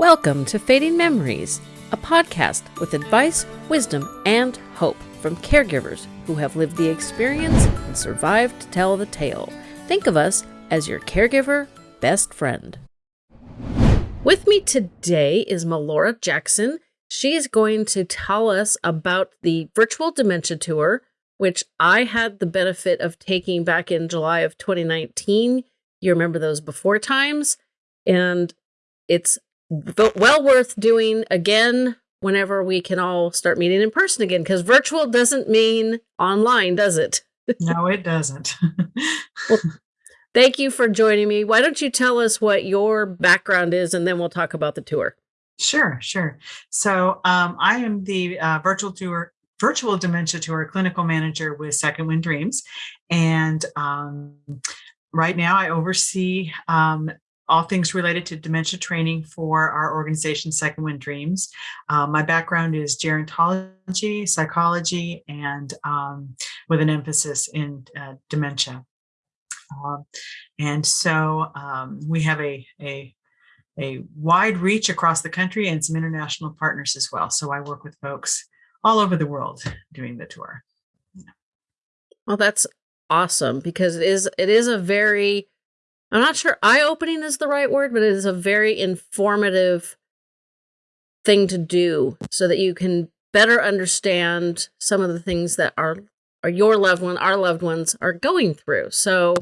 Welcome to Fading Memories, a podcast with advice, wisdom, and hope from caregivers who have lived the experience and survived to tell the tale. Think of us as your caregiver best friend. With me today is Melora Jackson. She is going to tell us about the virtual dementia tour, which I had the benefit of taking back in July of 2019. You remember those before times? And it's well worth doing again whenever we can all start meeting in person again because virtual doesn't mean online does it? No it doesn't. Well, thank you for joining me. Why don't you tell us what your background is and then we'll talk about the tour. Sure sure. So um, i am the uh, virtual tour virtual dementia tour clinical manager with second wind dreams. And um, right now i oversee um, all things related to dementia training for our organization, Second Wind Dreams. Um, my background is gerontology, psychology, and um, with an emphasis in uh, dementia. Um, and so um, we have a, a, a wide reach across the country and some international partners as well. So I work with folks all over the world doing the tour. Well, that's awesome because it is it is a very I'm not sure eye opening is the right word, but it is a very informative thing to do so that you can better understand some of the things that our are your loved one, our loved ones are going through. So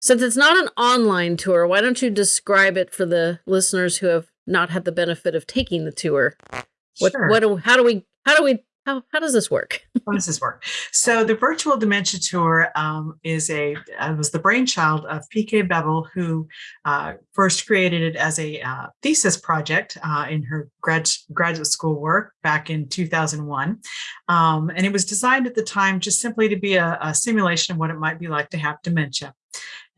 since it's not an online tour, why don't you describe it for the listeners who have not had the benefit of taking the tour? What sure. what do, how do we how do we how, how does this work? how does this work? So the virtual dementia tour um, is a uh, was the brainchild of PK Beville, who uh, first created it as a uh, thesis project uh, in her grad, graduate school work back in 2001. Um, and it was designed at the time just simply to be a, a simulation of what it might be like to have dementia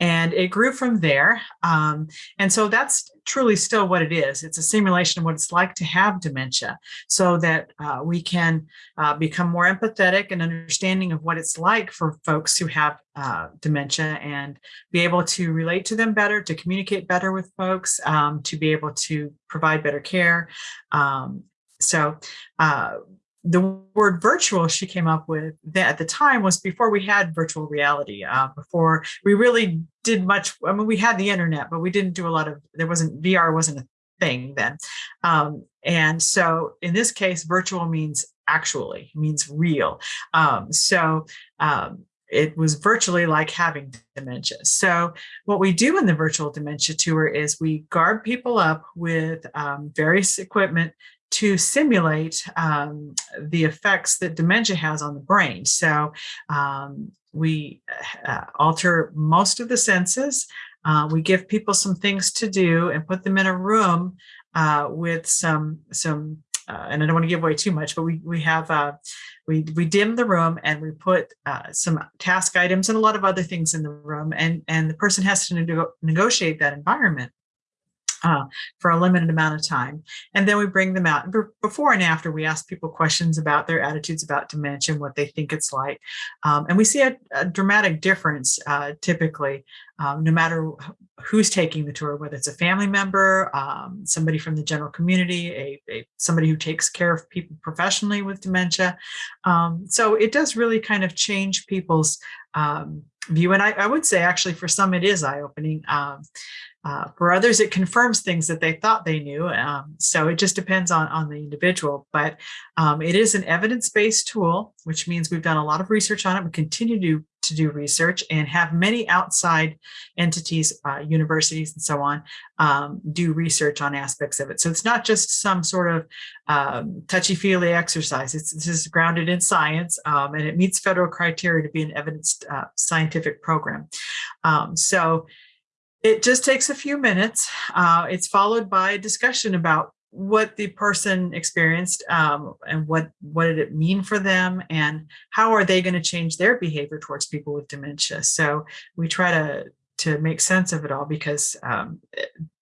and it grew from there. Um, and so that's truly still what it is. It's a simulation of what it's like to have dementia so that uh, we can uh, become more empathetic and understanding of what it's like for folks who have uh, dementia and be able to relate to them better, to communicate better with folks, um, to be able to provide better care. Um, so uh, the word virtual she came up with that at the time was before we had virtual reality, uh, before we really did much. I mean, we had the internet, but we didn't do a lot of, there wasn't, VR wasn't a thing then. Um, and so in this case, virtual means actually, means real. Um, so um, it was virtually like having dementia. So what we do in the virtual dementia tour is we guard people up with um, various equipment to simulate um, the effects that dementia has on the brain. So um, we uh, alter most of the senses. Uh, we give people some things to do and put them in a room uh, with some, some uh, and I don't want to give away too much, but we, we have, uh, we, we dim the room and we put uh, some task items and a lot of other things in the room and, and the person has to negotiate that environment uh, for a limited amount of time. And then we bring them out. Before and after, we ask people questions about their attitudes about dementia, what they think it's like. Um, and we see a, a dramatic difference uh, typically, um, no matter who's taking the tour, whether it's a family member, um, somebody from the general community, a, a, somebody who takes care of people professionally with dementia. Um, so it does really kind of change people's um, view. And I, I, would say actually for some it is eye-opening. Uh, for others, it confirms things that they thought they knew. Um, so it just depends on, on the individual, but um, it is an evidence-based tool, which means we've done a lot of research on it. We continue to, to do research and have many outside entities, uh, universities and so on, um, do research on aspects of it. So it's not just some sort of um, touchy-feely exercise. It's, this is grounded in science um, and it meets federal criteria to be an evidence uh, scientific program. Um, so it just takes a few minutes. Uh, it's followed by a discussion about what the person experienced um, and what what did it mean for them and how are they going to change their behavior towards people with dementia. So we try to to make sense of it all because um,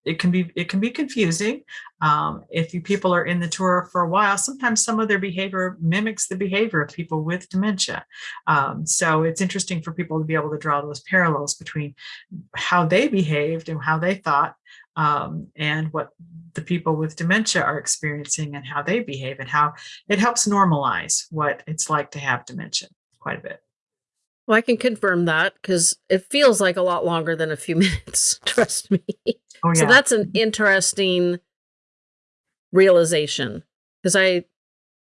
it can be it can be confusing um, if you people are in the tour for a while sometimes some of their behavior mimics the behavior of people with dementia um, so it's interesting for people to be able to draw those parallels between how they behaved and how they thought um, and what the people with dementia are experiencing and how they behave and how it helps normalize what it's like to have dementia quite a bit. Well, I can confirm that because it feels like a lot longer than a few minutes. Trust me. Oh, yeah. So that's an interesting realization because I,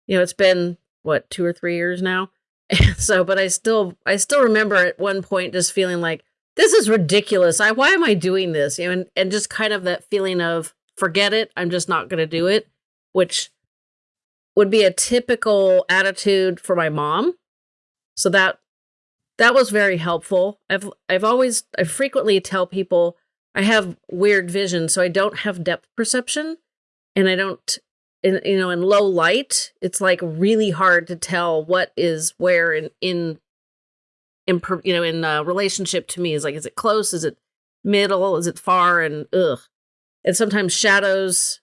you know, it's been what two or three years now. so, but I still, I still remember at one point just feeling like this is ridiculous. I, why am I doing this? You know, and, and just kind of that feeling of forget it. I'm just not going to do it, which would be a typical attitude for my mom. So that that was very helpful. I've I've always I frequently tell people I have weird vision, so I don't have depth perception, and I don't in you know in low light. It's like really hard to tell what is where in in in you know in uh, relationship to me. Is like is it close? Is it middle? Is it far? And ugh. And sometimes shadows,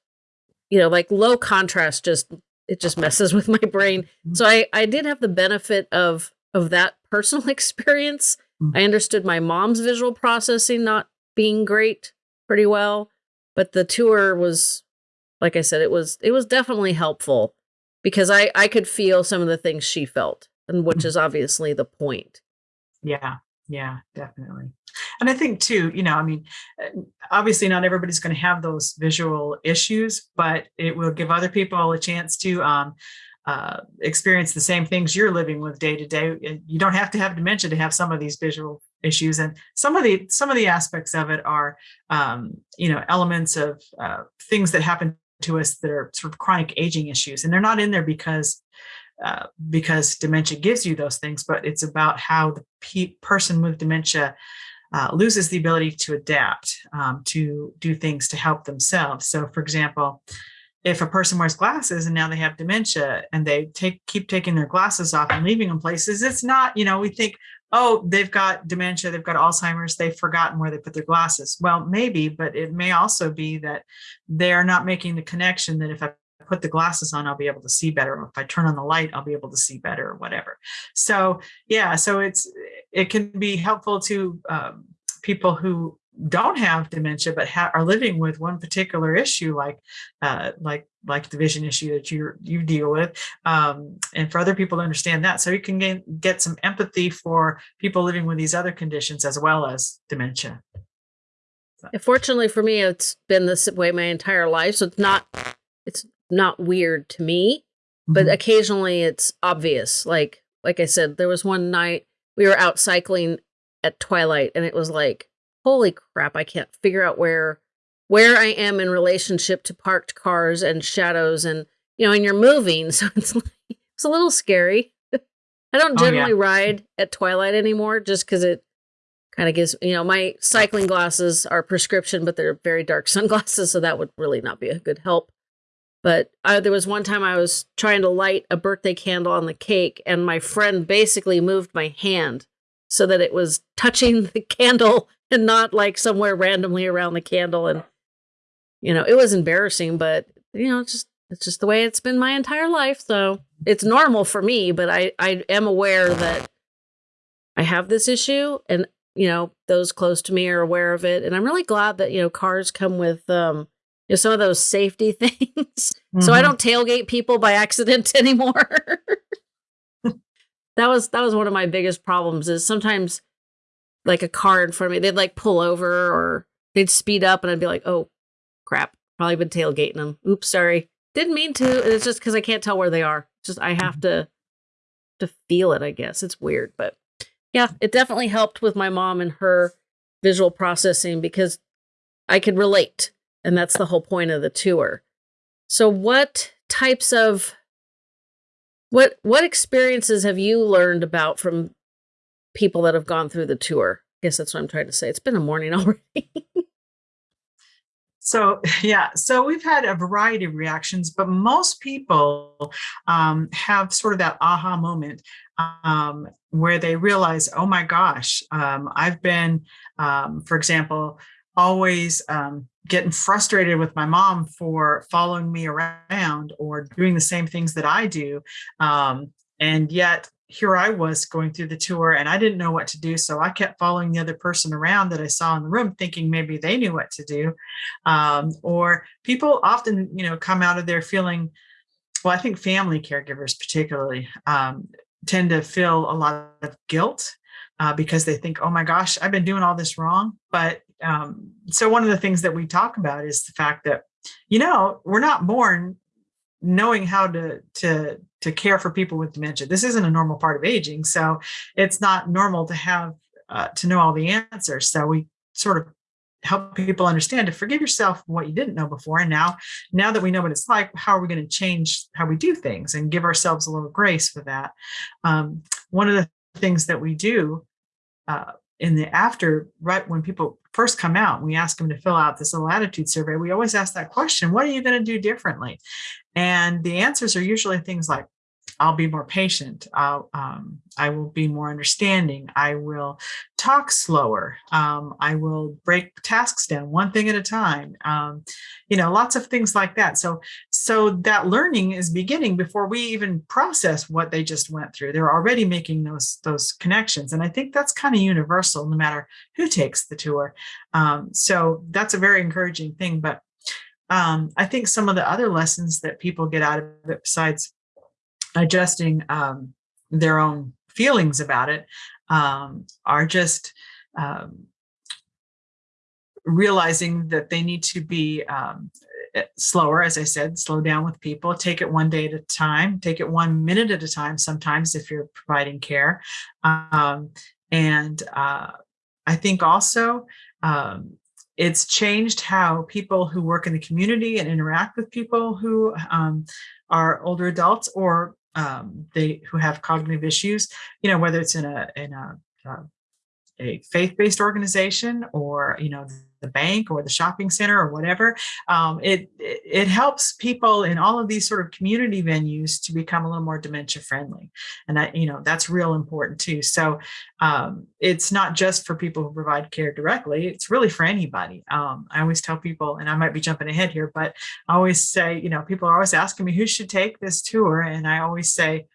you know, like low contrast just it just messes with my brain. Mm-hmm. So I I did have the benefit of of that personal experience. Mm-hmm. I understood my mom's visual processing not being great pretty well, but the tour was like I said it was it was definitely helpful because I I could feel some of the things she felt and which is obviously the point. Yeah. Yeah, definitely. And I think too, you know, I mean, uh, obviously not everybody's going to have those visual issues, but it will give other people a chance to um, uh, experience the same things you're living with day to day. You don't have to have dementia to have some of these visual issues, and some of the some of the aspects of it are, um, you know, elements of uh, things that happen to us that are sort of chronic aging issues, and they're not in there because uh, because dementia gives you those things, but it's about how the pe person with dementia uh, loses the ability to adapt, um, to do things to help themselves. So, for example, if a person wears glasses and now they have dementia and they take keep taking their glasses off and leaving them places, it's not, you know, we think, oh, they've got dementia, they've got Alzheimer's, they've forgotten where they put their glasses. Well, maybe, but it may also be that they're not making the connection that if I put the glasses on, I'll be able to see better. If I turn on the light, I'll be able to see better or whatever. So yeah, so it's it can be helpful to um, people who don't have dementia but ha- are living with one particular issue like uh, like like the vision issue that you you deal with um, and for other people to understand that so you can gain, get some empathy for people living with these other conditions as well as dementia so. fortunately for me it's been this way my entire life so it's not it's not weird to me but mm-hmm. occasionally it's obvious like like i said there was one night we were out cycling at twilight and it was like holy crap, I can't figure out where where I am in relationship to parked cars and shadows and you know, and you're moving, so it's like, it's a little scary. I don't generally oh, yeah. ride at twilight anymore just because it kind of gives you know my cycling glasses are prescription, but they're very dark sunglasses, so that would really not be a good help. But uh, there was one time I was trying to light a birthday candle on the cake, and my friend basically moved my hand so that it was touching the candle and not like somewhere randomly around the candle. And, you know, it was embarrassing, but, you know, it's just, it's just the way it's been my entire life. So it's normal for me, but I, I am aware that I have this issue and, you know, those close to me are aware of it. And I'm really glad that, you know, cars come with, um, you know, some of those safety things. Mm-hmm. So I mm-hmm. don't tailgate people by accident anymore. that was that was one of my biggest problems is sometimes like a car in front of me, they'd like pull over or they'd speed up and I'd be like, oh crap, probably been tailgating them. Oops, sorry. Didn't mean to. And It's just because I can't tell where they are. It's just I have mm-hmm. to to feel it, I guess. It's weird, but yeah, it definitely helped with my mom and her visual processing because I could relate. And that's the whole point of the tour. So what types of what what experiences have you learned about from people that have gone through the tour. I guess that's what I'm trying to say. It's been a morning already. so yeah, so we've had a variety of reactions, but most people um, have sort of that aha moment um, where they realize, oh my gosh, um, I've been, um, for example, always um, getting frustrated with my mom for following me around or doing the same things that I do. Um, and yet here I was going through the tour and I didn't know what to do. So I kept following the other person around that I saw in the room, thinking maybe they knew what to do. Um, or people often, you know, come out of there feeling, well, I think family caregivers particularly um, tend to feel a lot of guilt uh, because they think, oh my gosh, I've been doing all this wrong. But um, so one of the things that we talk about is the fact that, you know, we're not born knowing how to to to care for people with dementia. This isn't a normal part of aging, so it's not normal to have uh, to know all the answers. So we sort of help people understand to forgive yourself what you didn't know before. And now, now that we know what it's like, how are we going to change how we do things and give ourselves a little grace for that? Um, one of the things that we do uh, in the after, right when people first come out, we ask them to fill out this little attitude survey. We always ask that question, what are you going to do differently? And the answers are usually things like, I'll be more patient. I'll, um, I will be more understanding. I will talk slower. Um, I will break tasks down one thing at a time. Um, you know, lots of things like that. So, so that learning is beginning before we even process what they just went through. They're already making those those connections, and I think that's kind of universal, no matter who takes the tour. Um, so that's a very encouraging thing. But um, I think some of the other lessons that people get out of it, besides adjusting um, their own feelings about it, um, are just um, realizing that they need to be um, eh, slower, as I said, slow down with people, take it one day at a time, take it one minute at a time sometimes if you're providing care. Um, and uh, I think also um, it's changed how people who work in the community and interact with people who um, are older adults or um, they who have cognitive issues, you know, whether it's in a in a, uh, a faith-based organization or you know the bank or the shopping center or whatever. Um, it, it helps people in all of these sort of community venues to become a little more dementia friendly. And that, you know, that's real important too. So um, it's not just for people who provide care directly, it's really for anybody. Um, I always tell people, and I might be jumping ahead here, but I always say, you know, people are always asking me who should take this tour. And I always say,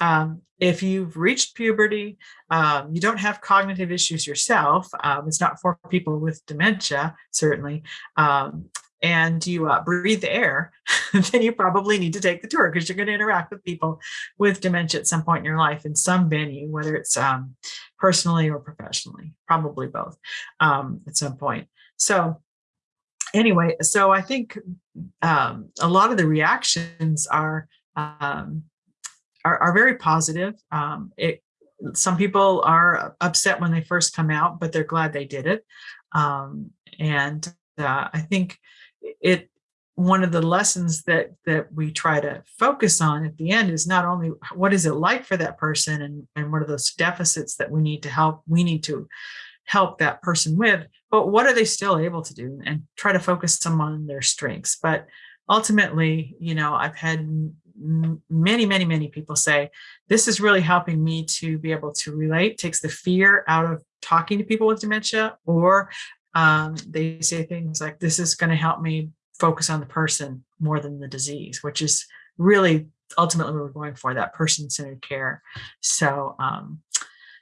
um, if you've reached puberty, um, you don't have cognitive issues yourself, um, it's not for people with dementia, certainly, um, and you uh, breathe the air, then you probably need to take the tour because you're going to interact with people with dementia at some point in your life in some venue, whether it's um, personally or professionally, probably both um, at some point. So anyway, so I think a lot of the reactions are um, are, are very positive. Um, it, some people are upset when they first come out, but they're glad they did it. Um, and uh, I think it one of the lessons that that we try to focus on at the end is not only what is it like for that person and, and what are those deficits that we need to help we need to help that person with, but what are they still able to do and try to focus some on their strengths. But ultimately, you know, I've had many, many, many people say, this is really helping me to be able to relate, takes the fear out of talking to people with dementia, or um, they say things like, this is going to help me focus on the person more than the disease, which is really ultimately what we're going for, that person-centered care. So, um,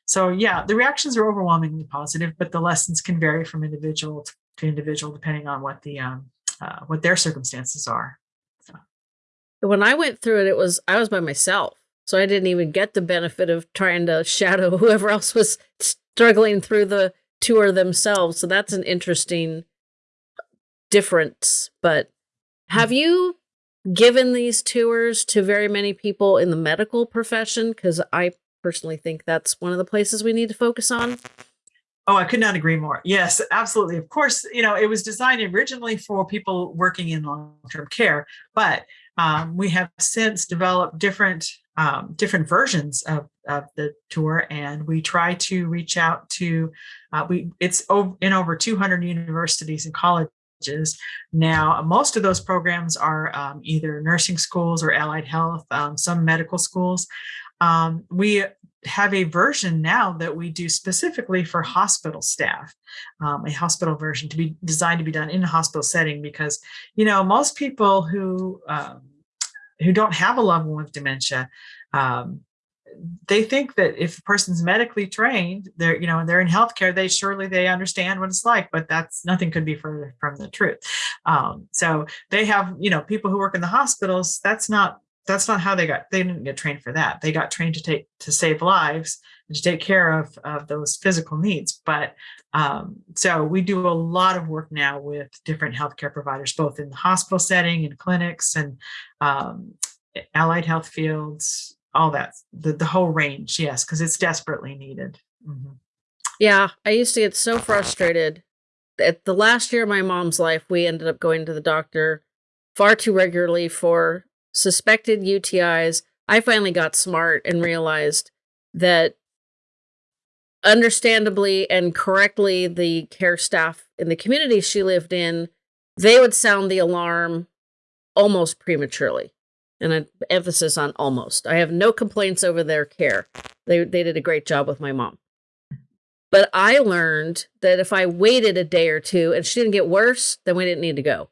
so yeah, the reactions are overwhelmingly positive, but the lessons can vary from individual to individual depending on what the um, uh, what their circumstances are when I went through it, it was I was by myself. So I didn't even get the benefit of trying to shadow whoever else was struggling through the tour themselves. So that's an interesting difference. But have you given these tours to very many people in the medical profession? Because I personally think that's one of the places we need to focus on. Oh, I could not agree more. Yes, absolutely. Of course, you know, it was designed originally for people working in long-term care, but um, we have since developed different um, different versions of, of the tour, and we try to reach out to uh, we it's in over 200 universities and colleges now. Most of those programs are um, either nursing schools or allied health, um, some medical schools. Um, we have a version now that we do specifically for hospital staff, um, a hospital version to be designed to be done in a hospital setting because, you know, most people who um, who don't have a loved one with dementia, um, they think that if a person's medically trained, they're, you know, they're in healthcare, they surely they understand what it's like, but that's nothing could be further from the truth. Um, so they have, you know, people who work in the hospitals, that's not that's not how they got they didn't get trained for that. They got trained to take to save lives and to take care of of those physical needs. But um, so we do a lot of work now with different healthcare providers both in the hospital setting and clinics and um, allied health fields all that the, the whole range yes because it's desperately needed. Mm-hmm. yeah i used to get so frustrated at the last year of my mom's life we ended up going to the doctor far too regularly for suspected UTIs, I finally got smart and realized that understandably and correctly the care staff in the community she lived in they would sound the alarm almost prematurely. And an emphasis on almost. I have no complaints over their care. They, they did a great job with my mom. But i learned that if i waited a day or two and she didn't get worse then we didn't need to go.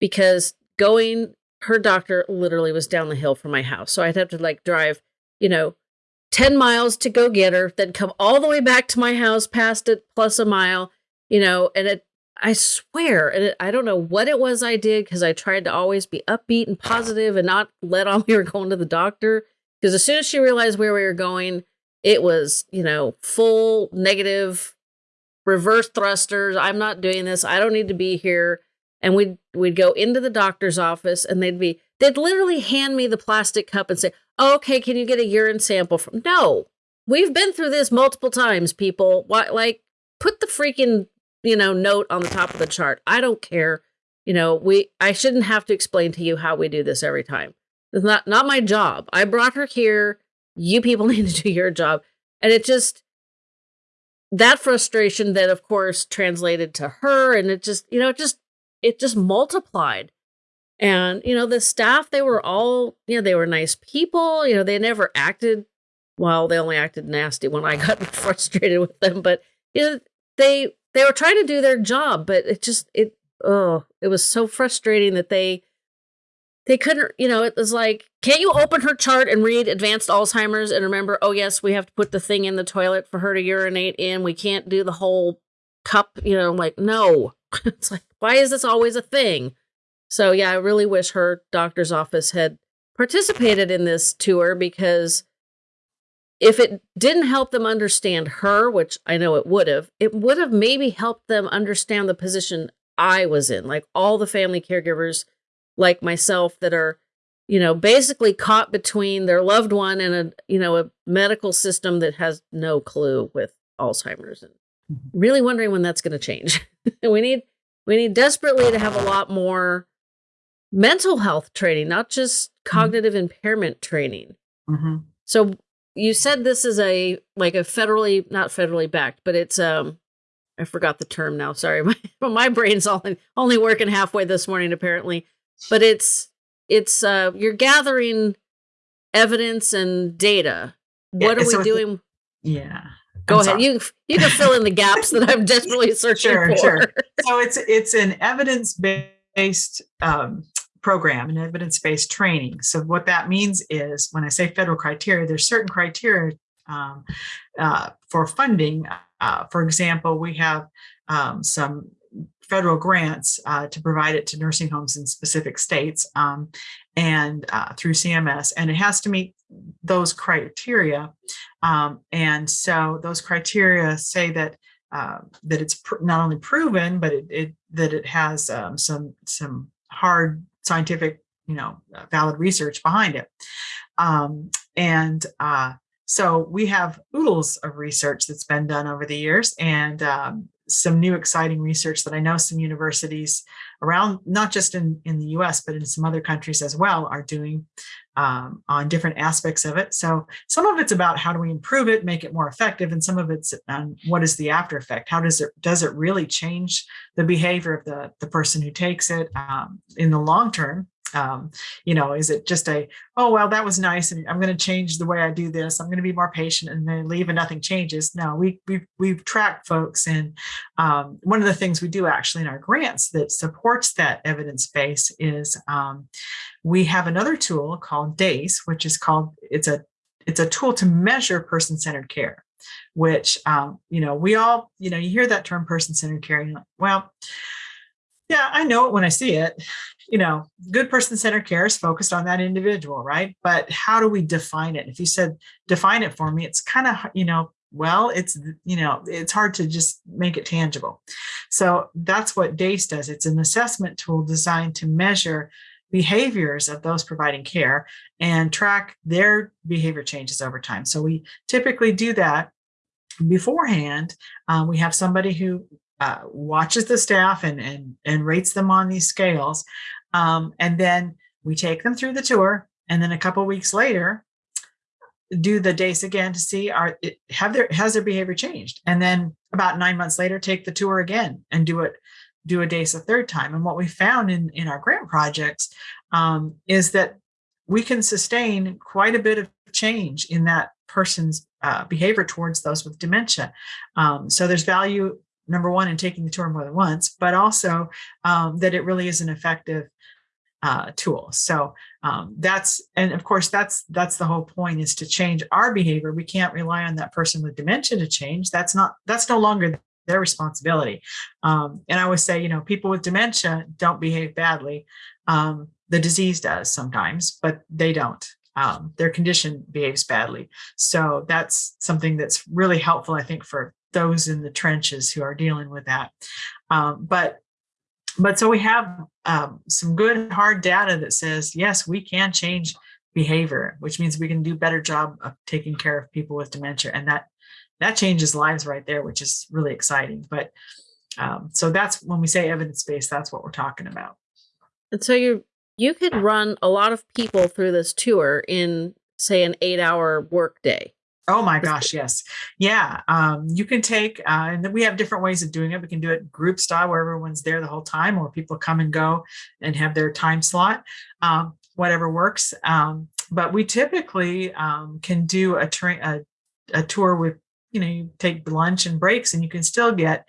Because going her doctor literally was down the hill from my house. So I'd have to like drive, you know, 10 miles to go get her, then come all the way back to my house, past it plus a mile, you know, and it, I swear, and it, I don't know what it was I did because I tried to always be upbeat and positive and not let on we were going to the doctor. Because as soon as she realized where we were going, it was, you know, full negative reverse thrusters. I'm not doing this. I don't need to be here and we'd we'd go into the doctor's office and they'd be they'd literally hand me the plastic cup and say oh, okay can you get a urine sample from no. We've been through this multiple times people. What like put the freaking you know note on the top of the chart. I don't care. You know we i shouldn't have to explain to you how we do this every time. It's not not my job. I brought her here. You people need to do your job. And it just that frustration that of course translated to her. And it just you know it just it just multiplied. And, you know, the staff, they were all, you know, they were nice people. You know, they never acted, well, they only acted nasty when I got frustrated with them. But, you know, they, they were trying to do their job, but it just, it, oh, it was so frustrating that they, they couldn't, you know, it was like, can't you open her chart and read advanced Alzheimer's and remember, oh, yes, we have to put the thing in the toilet for her to urinate in. We can't do the whole cup, you know, like, no. it's like, why is this always a thing? So, yeah, I really wish her doctor's office had participated in this tour because if it didn't help them understand her, which I know it would have, it would have maybe helped them understand the position I was in. Like all the family caregivers, like myself, that are, you know, basically caught between their loved one and a, you know, a medical system that has no clue with Alzheimer's and. really wondering when that's going to change. we need we need desperately to have a lot more mental health training, not just mm-hmm. cognitive mm-hmm. impairment training. Mm-hmm. So you said this is a like a federally not federally backed, but it's um I forgot the term now. Sorry, my my brain's only only working halfway this morning apparently. But it's it's uh you're gathering evidence and data. What yeah, are we doing? yeah. Go I'm ahead. Sorry. You you can fill in the gaps that I'm desperately searching sure, for. Sure. So it's it's an evidence based um, program an evidence based training. So what that means is when I say federal criteria, there's certain criteria um, uh, for funding. Uh, for example, we have um, some federal grants uh, to provide it to nursing homes in specific states um, and uh, through CMS, and it has to meet those criteria. Um, and so those criteria say that uh, that it's not only proven, but it, it that it has um, some some hard scientific, you know, uh, valid research behind it. Um, and uh, so we have oodles of research that's been done over the years, and um, some new exciting research that I know some universities around, not just in, in the US, but in some other countries as well, are doing um, on different aspects of it. So some of it's about how do we improve it, make it more effective, and some of it's on what is the after effect? How does it does it really change the behavior of the, the person who takes it um, in the long term? Um, you know is it just a oh well that was nice and i'm going to change the way i do this i'm going to be more patient and then leave and nothing changes no we we we've tracked folks and um, one of the things we do actually in our grants that supports that evidence base is um, we have another tool called dace which is called it's a it's a tool to measure person-centered care, which um, you know we all you know you hear that term person-centered care, and like, well, yeah, I know it when I see it. You know, good person-centered care is focused on that individual, right? But how do we define it? If you said define it for me, it's kind of you know well it's you know it's hard to just make it tangible so that's what dace does it's an assessment tool designed to measure behaviors of those providing care and track their behavior changes over time. So we typically do that beforehand. Uh, we have somebody who uh, watches the staff and, and, and rates them on these scales. Um, and then we take them through the tour. And then a couple weeks later, do the DACE again to see are have their has their behavior changed and then about nine months later take the tour again and do it do a DACE a third time. And what we found in, in our grant projects um, is that we can sustain quite a bit of change in that person's uh, behavior towards those with dementia. Um, so there's value, number one, in taking the tour more than once, but also um, that it really is an effective uh, tool. So um, that's, and of course, that's that's the whole point is to change our behavior. We can't rely on that person with dementia to change. That's not, that's no longer their responsibility. Um, and I always say, you know, people with dementia don't behave badly. Um, the disease does sometimes, but they don't. Um, their condition behaves badly. So that's something that's really helpful, I think, for those in the trenches who are dealing with that. Um, but but so we have um, some good hard data that says, yes, we can change behavior, which means we can do better job of taking care of people with dementia. And that that changes lives right there, which is really exciting. But um, so that's when we say evidence-based, that's what we're talking about. And so you you could run a lot of people through this tour in say an eight hour workday. Oh my gosh, yes. Yeah. Um, you can take, uh, and we have different ways of doing it. We can do it group style where everyone's there the whole time, or people come and go and have their time slot, um, whatever works. Um, but we typically um, can do a, a, a tour with you know, you take lunch and breaks and you can still get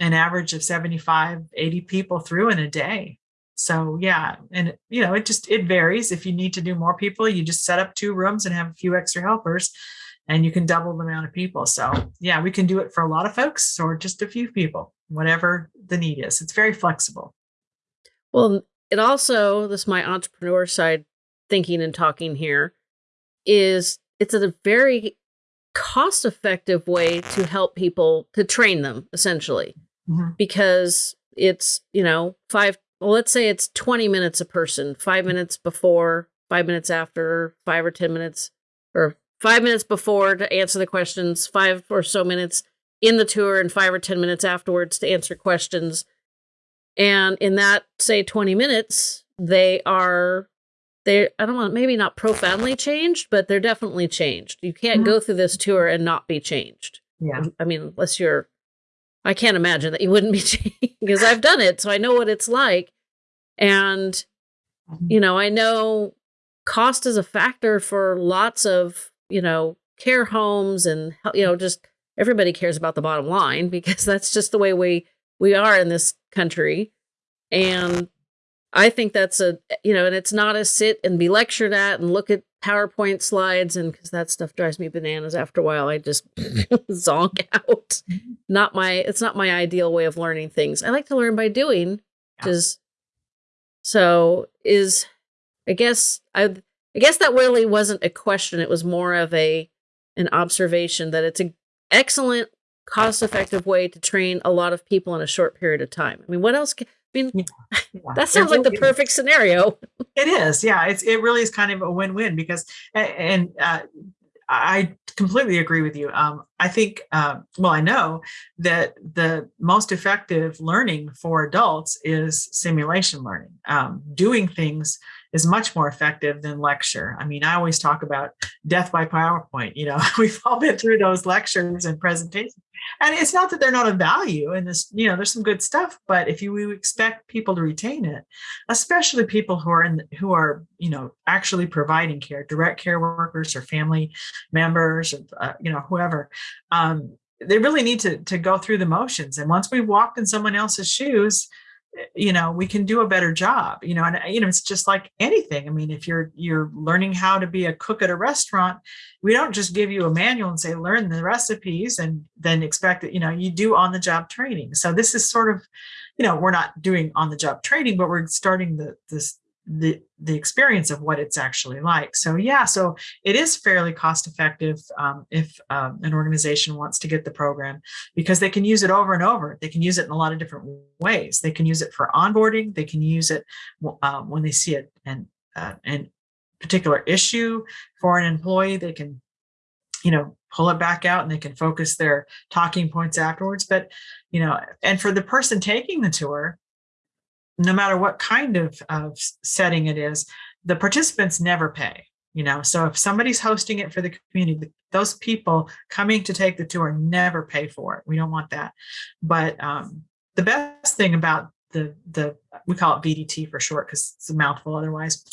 an average of 75, 80 people through in a day. So yeah, and you know, it just, it varies. If you need to do more people, you just set up two rooms and have a few extra helpers and you can double the amount of people. So yeah, we can do it for a lot of folks or just a few people, whatever the need is. It's very flexible. Well, it also, this my entrepreneur side thinking and talking here, is it's a very cost effective way to help people to train them essentially mm-hmm. because it's you know five well let's say it's 20 minutes a person five minutes before five minutes after five or ten minutes or five minutes before to answer the questions five or so minutes in the tour and five or ten minutes afterwards to answer questions and in that say 20 minutes they are they I don't want maybe not profoundly changed, but they're definitely changed. You can't mm-hmm. go through this tour and not be changed. Yeah. I mean, unless you're I can't imagine that you wouldn't be changed because I've done it, so I know what it's like. And mm-hmm. you know, I know cost is a factor for lots of, you know, care homes and you know, just everybody cares about the bottom line because that's just the way we we are in this country. And I think that's a, you know, and it's not a sit and be lectured at and look at PowerPoint slides and because that stuff drives me bananas after a while. I just zonk out. Mm-hmm. Not my, it's not my ideal way of learning things. I like to learn by doing, yeah. is so is, I guess, I, I guess that really wasn't a question. It was more of a, an observation that it's an excellent, cost effective way to train a lot of people in a short period of time. I mean, what else? Can, I mean, yeah. that sounds like the perfect scenario. It is, yeah. It's it really is kind of a win-win because, and uh, I completely agree with you. Um, I think, uh, well, I know that the most effective learning for adults is simulation learning. Um, doing things is much more effective than lecture. I mean, I always talk about death by PowerPoint. You know, we've all been through those lectures and presentations. And it's not that they're not of value and this, you know, there's some good stuff, but if you expect people to retain it, especially people who are in, who are, you know, actually providing care, direct care workers or family members, or, uh, you know, whoever, um, they really need to, to go through the motions. And once we walk in someone else's shoes, you know we can do a better job you know and you know it's just like anything. I mean if you're you're learning how to be a cook at a restaurant we don't just give you a manual and say learn the recipes and then expect that you know you do on the job training. So this is sort of you know we're not doing on the job training but we're starting the this the the experience of what it's actually like. So yeah, so it is fairly cost effective um, if um, an organization wants to get the program because they can use it over and over. They can use it in a lot of different ways. They can use it for onboarding. They can use it um, when they see it and uh, particular issue for an employee. They can you know pull it back out and they can focus their talking points afterwards but you know and for the person taking the tour no matter what kind of, of setting it is, the participants never pay. You know, so if somebody's hosting it for the community, those people coming to take the tour never pay for it. We don't want that. But um, the best thing about the the we call it VDT for short because it's a mouthful otherwise.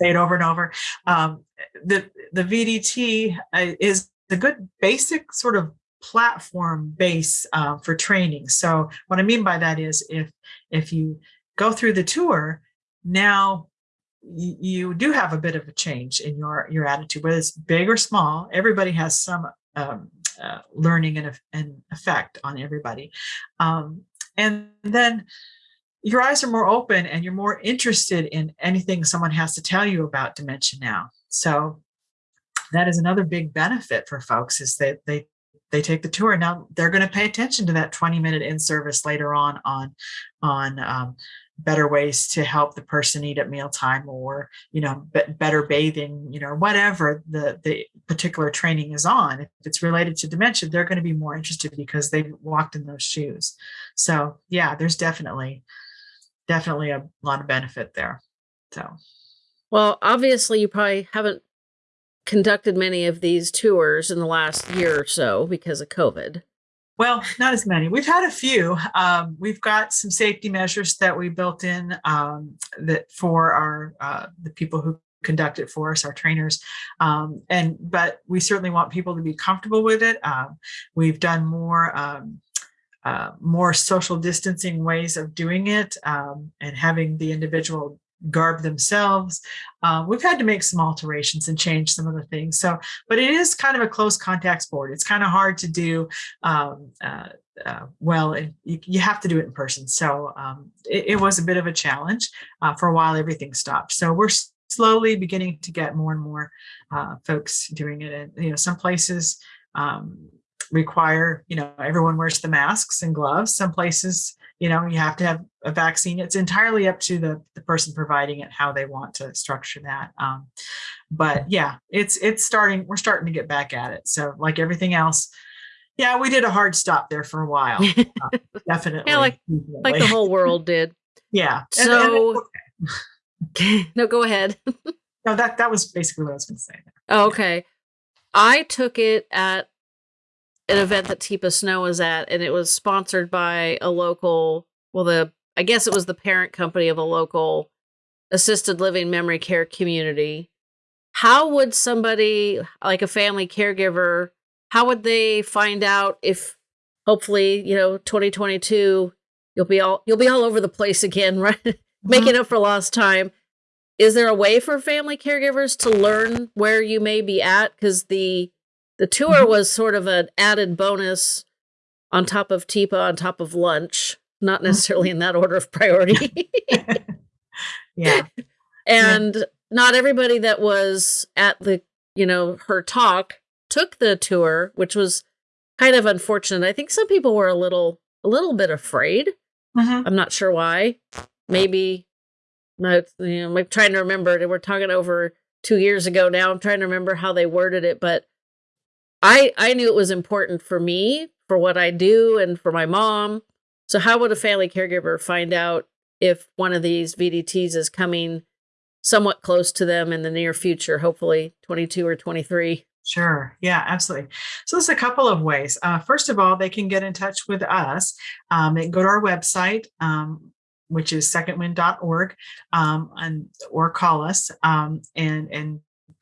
Say it over and over. Um, the the VDT uh, is the good basic sort of platform base uh, for training. So what I mean by that is if if you go through the tour, now you do have a bit of a change in your your attitude, whether it's big or small. Everybody has some um, uh, learning and, and effect on everybody, um, and then your eyes are more open and you're more interested in anything someone has to tell you about Dementia Now. So that is another big benefit for folks is that they they take the tour now they're going to pay attention to that 20 minute in service later on on on um, better ways to help the person eat at mealtime or you know better bathing you know whatever the the particular training is on. If it's related to dementia they're going to be more interested because they've walked in those shoes. So yeah there's definitely definitely a lot of benefit there. So. Well obviously you probably haven't conducted many of these tours in the last year or so because of covid well, not as many. We've had a few. Um, we've got some safety measures that we built in um, that for our uh, the people who conduct it for us, our trainers. Um, and but we certainly want people to be comfortable with it. Um, we've done more. Um, uh, more social distancing ways of doing it um, and having the individual garb themselves. Uh, we've had to make some alterations and change some of the things. So, but it is kind of a close contact sport. It's kind of hard to do um, uh, uh, well. You, you, have to do it in person. So um, it, it, was a bit of a challenge. Uh, for a while, everything stopped. So we're slowly beginning to get more and more uh, folks doing it. And you know, some places um, require you know everyone wears the masks and gloves. Some places you know you have to have a vaccine. It's entirely up to the, the person providing it how they want to structure that um, but yeah it's it's starting we're starting to get back at it. So like everything else yeah we did a hard stop there for a while uh, definitely yeah like definitely. like the whole world did. Yeah so and, and okay. no go ahead. No that that was basically what i was going to say oh, okay. I took it at an event that Teepa Snow was at, and it was sponsored by a local, well, the I guess it was the parent company of a local assisted living memory care community. How would somebody like a family caregiver, how would they find out if hopefully, you know, 2022 you'll be all you'll be all over the place again, right? Mm-hmm. Making up for lost time. Is there a way for family caregivers to learn where you may be at cuz the the tour mm-hmm. was sort of an added bonus on top of Teepa, on top of lunch, not mm-hmm. necessarily in that order of priority. yeah. And yeah. not everybody that was at the, you know, her talk took the tour, which was kind of unfortunate. I think some people were a little a little bit afraid. Mm-hmm. I'm not sure why. Maybe you know, I'm trying to remember. We're talking over two years ago now. I'm trying to remember how they worded it, but I I knew it was important for me, for what I do, and for my mom. So how would a family caregiver find out if one of these VDTs is coming somewhat close to them in the near future, hopefully 22 or 23? Sure. Yeah, absolutely. So there's a couple of ways. Uh, first of all, they can get in touch with us. Um, they can go to our website, um, which is secondwind.org, um, and or call us um, and and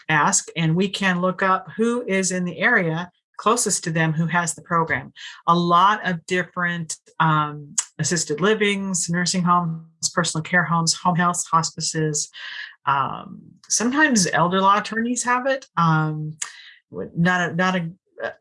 ask, and we can look up who is in the area closest to them who has the program. A lot of different um, assisted livings, nursing homes, personal care homes, home health, hospices. Um, sometimes elder law attorneys have it. Um, not a, not a,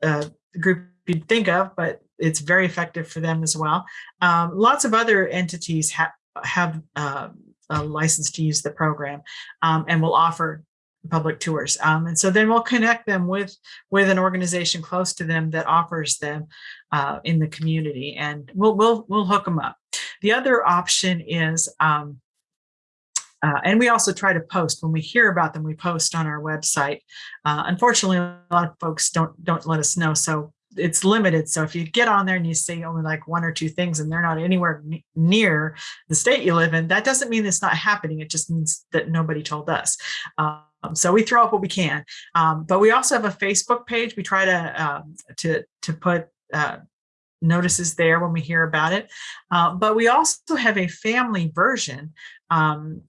a, group you'd think of, but it's very effective for them as well. Um, lots of other entities ha have uh, a license to use the program um, and will offer public tours. Um, and so then we'll connect them with, with an organization close to them that offers them uh, in the community and we'll, we'll, we'll hook them up. The other option is, um, uh, and we also try to post when we hear about them, we post on our website. Uh, unfortunately, a lot of folks don't, don't let us know. So it's limited. So if you get on there and you see only like one or two things and they're not anywhere near the state you live in, that doesn't mean it's not happening. It just means that nobody told us. Um, so we throw up what we can, um, but we also have a Facebook page. We try to um, to to put uh, notices there when we hear about it. Uh, but we also have a family version um,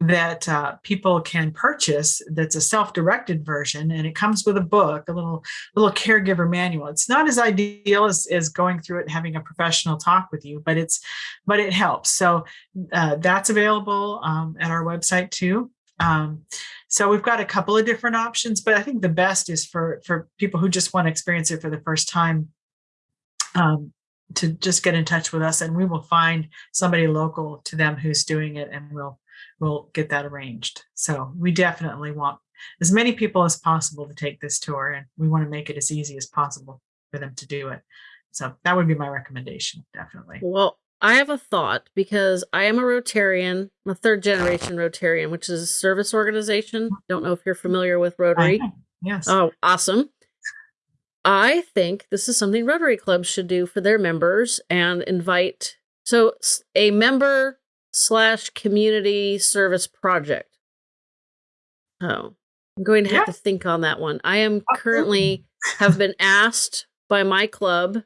that uh, people can purchase that's a self-directed version and it comes with a book a little little caregiver manual it's not as ideal as, as going through it and having a professional talk with you but it's but it helps so uh, that's available um, at our website too um, so we've got a couple of different options but i think the best is for for people who just want to experience it for the first time um, to just get in touch with us and we will find somebody local to them who's doing it and we'll we'll get that arranged. So we definitely want as many people as possible to take this tour and we want to make it as easy as possible for them to do it. So that would be my recommendation, definitely. Well, I have a thought because I am a Rotarian, I'm a third generation Rotarian, which is a service organization. Don't know if you're familiar with Rotary. Yes. Oh, awesome. I think this is something Rotary clubs should do for their members and invite. So a member slash community service project. Oh, I'm going to have yeah. to think on that one. I am currently have been asked by my club,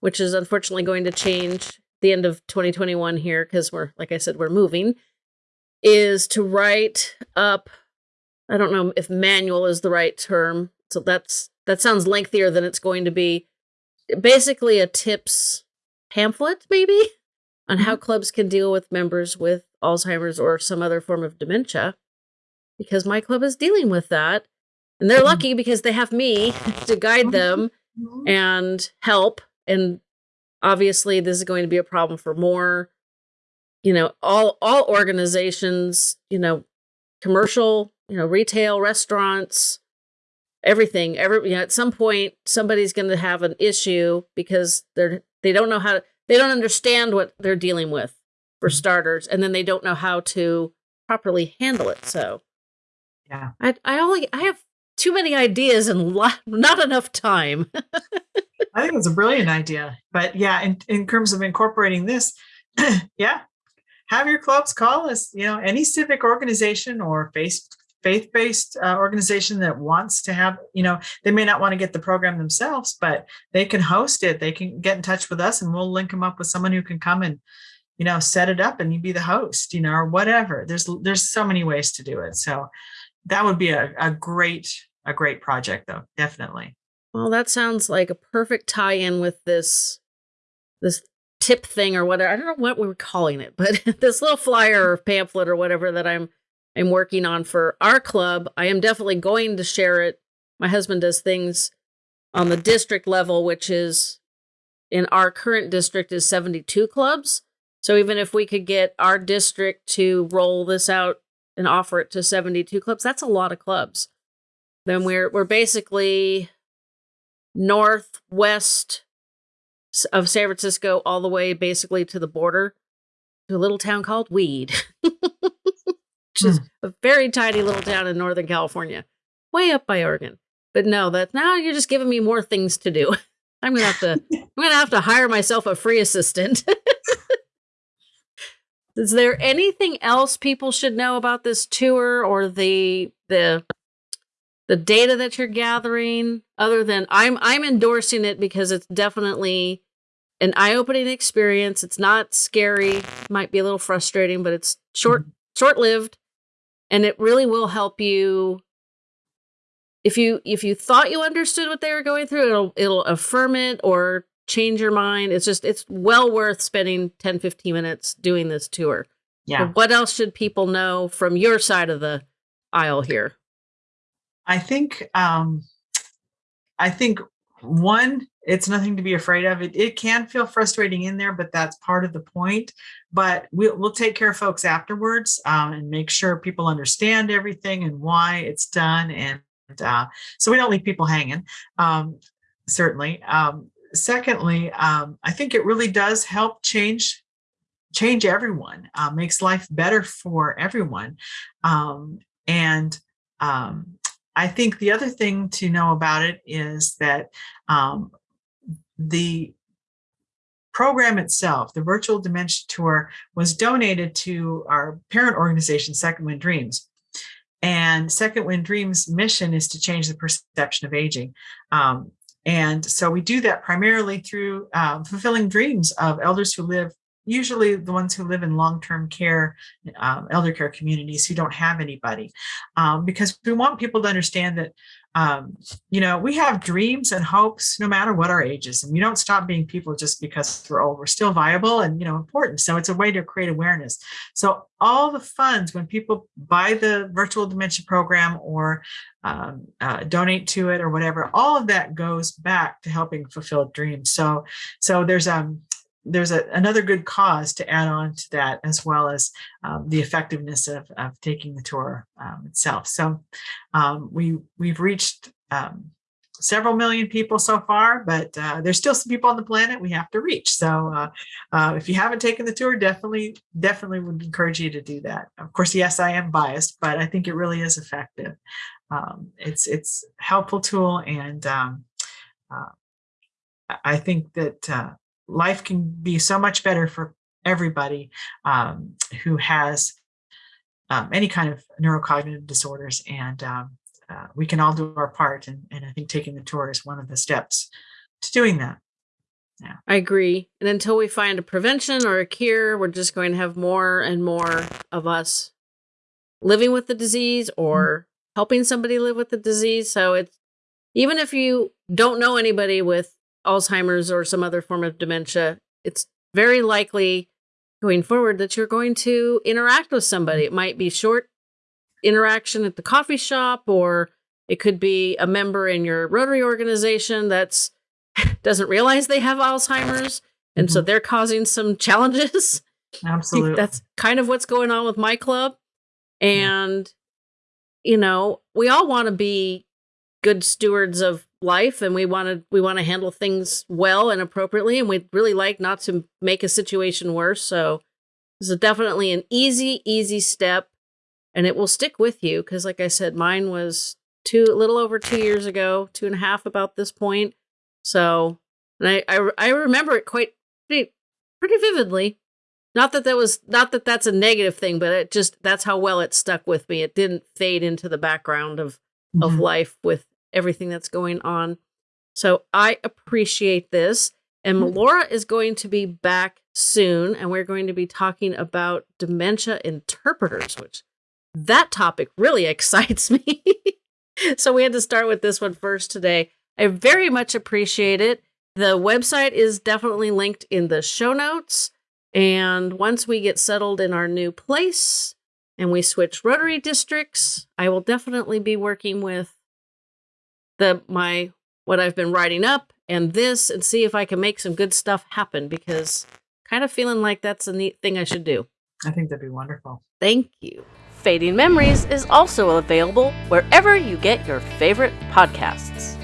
which is unfortunately going to change the end of 2021 here because we're, like I said, we're moving, is to write up. I don't know if manual is the right term. So that's that sounds lengthier than it's going to be. Basically, a tips pamphlet, maybe on how mm-hmm. clubs can deal with members with Alzheimer's or some other form of dementia, because my club is dealing with that. And they're mm-hmm. lucky because they have me to guide them and help. And obviously, this is going to be a problem for more, you know, all all organizations, you know, commercial, you know, retail, restaurants, everything. Every you know, at some point, somebody's going to have an issue because they're they don't know how to they don't understand what they're dealing with for mm-hmm. starters, and then they don't know how to properly handle it. So, yeah, I I only I have too many ideas and not enough time. I think it's a brilliant idea, but yeah, in in terms of incorporating this, yeah, have your clubs call us. You know, any civic organization or face faith-based uh, organization that wants to have, you know, they may not want to get the program themselves, but they can host it. They can get in touch with us and we'll link them up with someone who can come and, you know, set it up and you be the host, you know, or whatever. There's, there's so many ways to do it. So that would be a, a great, a great project though. Definitely. Well, that sounds like a perfect tie-in with this, this tip thing or whatever. I don't know what we were calling it, but this little flyer or pamphlet or whatever that I'm I'm working on for our club. I am definitely going to share it. My husband does things on the district level, which is in our current district is 72 clubs. So even if we could get our district to roll this out and offer it to 72 clubs, that's a lot of clubs. Then we're we're basically northwest of San Francisco all the way basically to the border to a little town called Weed. which is hmm. a very tiny little town in Northern California, way up by Oregon. But no, that now you're just giving me more things to do. I'm gonna have to I'm gonna have to hire myself a free assistant. is there anything else people should know about this tour or the the the data that you're gathering other than I'm I'm endorsing it because it's definitely an eye-opening experience. It's not scary, might be a little frustrating, but it's short mm-hmm. short-lived and it really will help you if you if you thought you understood what they were going through, it'll it'll affirm it or change your mind. It's just it's well worth spending 10 15 minutes doing this tour. Yeah. What else should people know from your side of the aisle here? I think um I think one it's nothing to be afraid of. It, it can feel frustrating in there but that's part of the point. But we'll, we'll take care of folks afterwards um, and make sure people understand everything and why it's done and uh, so we don't leave people hanging um, certainly. Um, secondly um, i think it really does help change change everyone uh, makes life better for everyone um, and um, I think the other thing to know about it is that um, the program itself, the virtual dementia tour, was donated to our parent organization, Second Wind Dreams. And Second Wind Dreams' mission is to change the perception of aging. Um, and so we do that primarily through uh, fulfilling dreams of elders who live usually the ones who live in long-term care, um, elder care communities who don't have anybody, um, because we want people to understand that, um, you know, we have dreams and hopes no matter what our age is, and we don't stop being people just because we're old. We're still viable and, you know, important. So it's a way to create awareness. So all the funds, when people buy the virtual dementia program or um, uh, donate to it or whatever, all of that goes back to helping fulfill dreams. So, so there's um there's a, another good cause to add on to that, as well as um, the effectiveness of, of taking the tour um, itself. So um, we, we've reached um, several million people so far, but uh, there's still some people on the planet we have to reach. So uh, uh, if you haven't taken the tour, definitely, definitely would encourage you to do that. Of course, yes, I am biased, but I think it really is effective. Um, it's it's helpful tool, and um, uh, I think that uh, life can be so much better for everybody um, who has um, any kind of neurocognitive disorders and um, uh, we can all do our part and, and i think taking the tour is one of the steps to doing that. Yeah. I agree. And until we find a prevention or a cure we're just going to have more and more of us living with the disease or mm -hmm. helping somebody live with the disease. So it's even if you don't know anybody with Alzheimer's or some other form of dementia, it's very likely going forward that you're going to interact with somebody. It might be short interaction at the coffee shop, or it could be a member in your Rotary organization that's doesn't realize they have Alzheimer's, and mm -hmm. so mm-hmm. they're causing some challenges. Absolutely, that's kind of what's going on with my club, and yeah. you know, we all want to be good stewards of life and we want to we want to handle things well and appropriately and we'd really like not to make a situation worse. So this is definitely an easy easy step and it will stick with you because like i said mine was two a little over two years ago two and a half about this point. So and i i, I remember it quite pretty, pretty vividly. Not that that was not that that's a negative thing but it just that's how well it stuck with me. It didn't fade into the background of of mm-hmm. life with everything that's going on. So I appreciate this. And mm-hmm. Is going to be back soon, and we're going to be talking about dementia interpreters, which that topic really excites me. so we had to start with this one first today. I very much appreciate it. The website is definitely linked in the show notes. And once we get settled in our new place and we switch Rotary districts, I will definitely be working with the my what I've been writing up and this and see if I can make some good stuff happen because kind of feeling like that's a neat thing I should do. I think that'd be wonderful. Thank you. Fading Memories is also available wherever you get your favorite podcasts.